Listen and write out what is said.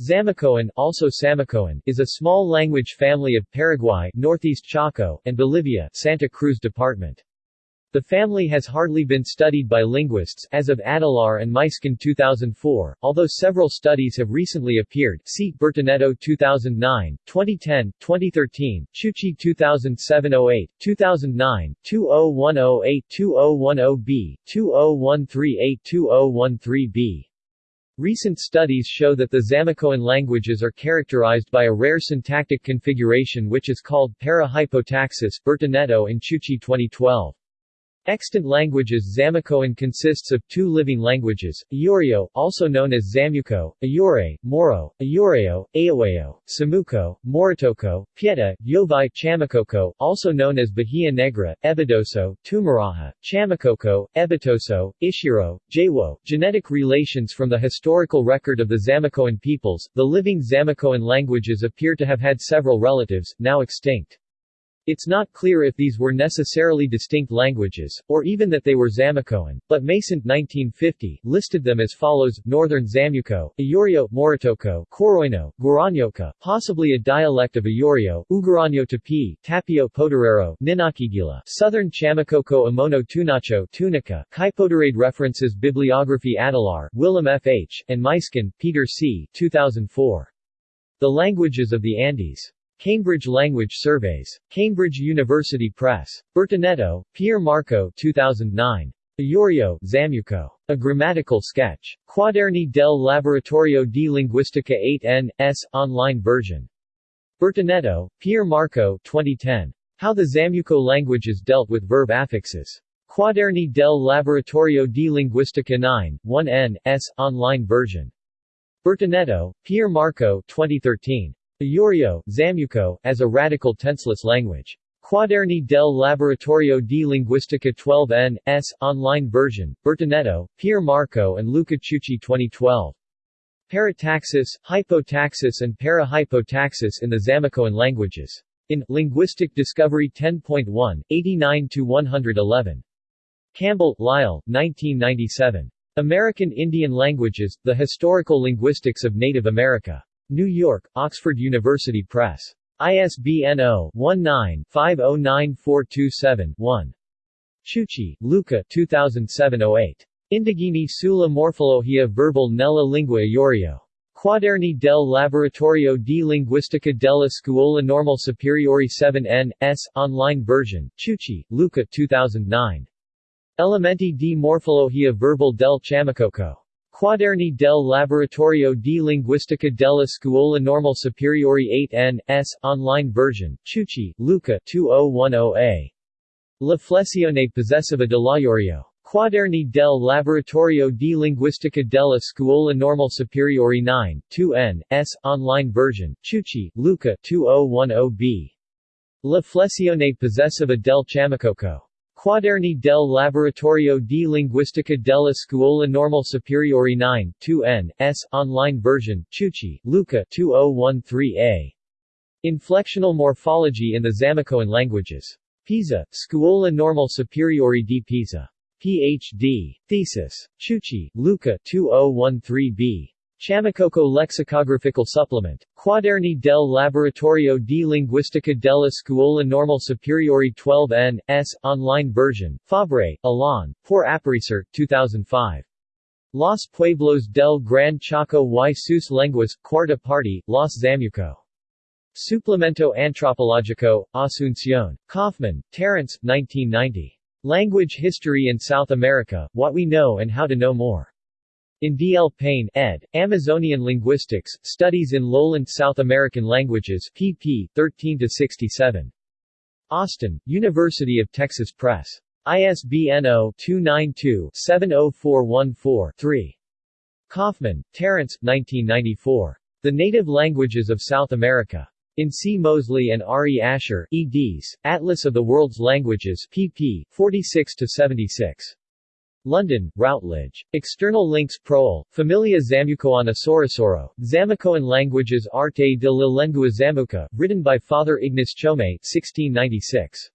Zamucoan, also Samucoan, is a small language family of Paraguay, northeast Chaco, and Bolivia, Santa Cruz Department. The family has hardly been studied by linguists as of Adelaar and Muysken 2004, although several studies have recently appeared see Bertinetto 2009, 2010, 2013, Ciucci 2007-08, 2009, 20108, 2010b, 20138, 2013b. Recent studies show that the Zamucoan languages are characterized by a rare syntactic configuration which is called para-hypotaxis Bertinetto and Ciucci 2012. Extant languages Zamucoan consists of two living languages, Ayoreo, also known as Zamuco, Ayure, Moro, Ayoreo, Ayaweo, Samuco, Moritoco, Pieta, Yovai, Chamacoco, also known as Bahia Negra, Ebidoso, Tumaraha, Chamacoco, Ebitoso, Ishiro, Jawo. Genetic relations from the historical record of the Zamucoan peoples, the living Zamucoan languages appear to have had several relatives, now extinct. It's not clear if these were necessarily distinct languages, or even that they were Zamucoan, but Mason 1950 listed them as follows, Northern Zamuco, Ayoreo, Moritoco, Coroino, Guaranyoca, possibly a dialect of Ayoreo, Uguranyo Tapi, Tapio Poderero, Ninakigila, Southern Chamacoco Amono Tunacho Tunica, Kaipoderade References Bibliography Adelaar, Willem F. H., and Muysken, Peter C. 2004. The Languages of the Andes. Cambridge Language Surveys. Cambridge University Press. Bertinetto, Pier Marco 2009. Ayoreo, Zamuco. A Grammatical Sketch. Quaderni del Laboratorio di Linguistica 8N, S, online version. Bertinetto, Pier Marco 2010. How the Zamuco language is dealt with verb affixes. Quaderni del Laboratorio di Linguistica 9, 1N, S, online version. Bertinetto, Pier Marco 2013. Ayoreo, Zamuco, as a radical tenseless language. Quaderni del Laboratorio di Linguistica 12N, S, online version, Bertinetto, Pier Marco and Luca Ciucci 2012. Parataxis, hypotaxis and para-hypotaxis in the Zamucoan languages. In Linguistic Discovery 10.1, 89-111. Campbell, Lyle, 1997. American Indian Languages, The Historical Linguistics of Native America. New York, Oxford University Press. ISBN 0-19-509427-1. Ciucci, Luca 2007-08. Indigeni sulla morfologia verbal nella lingua Ayoreo. Quaderni del Laboratorio di Linguistica della Scuola Normale Superiore 7N, S, online version, Ciucci, Luca 2009. Elementi di morfologia verbal del Chamacoco. Quaderni del Laboratorio di Linguistica della Scuola Normale Superiore 8N, S, online version, Ciucci, Luca 2010a. La flessione possessiva dell'Ayoreo. Quaderni del Laboratorio di Linguistica della Scuola Normale Superiore 9, 2N, S, online version, Ciucci, Luca 2010b. La flessione possessiva del Chamacoco. Quaderni del Laboratorio di Linguistica della Scuola Normale Superiore 9, 2N, S, online version, Ciucci, Luca 2013a. Inflectional Morphology in the Zamucoan Languages. Pisa, Scuola Normale Superiore di Pisa. Ph.D. Thesis. Ciucci, Luca 2013b. Chamacoco Lexicographical Supplement. Quaderni del Laboratorio di Linguistica della Scuola Normale Superiore 12N, S, online version, Fabre, Alain, por Aparicer, 2005. Los Pueblos del Gran Chaco y sus lenguas, Cuarta Parte, Los Zamuco. Suplemento Antropológico, Asunción. Kaufman, Terence, 1990. Language History in South America, What We Know and How to Know More. In D. L. Payne, ed., Amazonian Linguistics, Studies in Lowland South American Languages, pp. 13-67. Austin, University of Texas Press. ISBN 0-292-70414-3. Kaufman, Terence, 1994. The Native Languages of South America. In C. Mosley and R. E. Asher, eds., Atlas of the World's Languages, pp. 46-76. London, Routledge. External links Proel, Familia Zamucoana Sorosoro, Zamucoan Languages Arte de la Lengua Zamuca, written by Father Ignace Chome, 1696.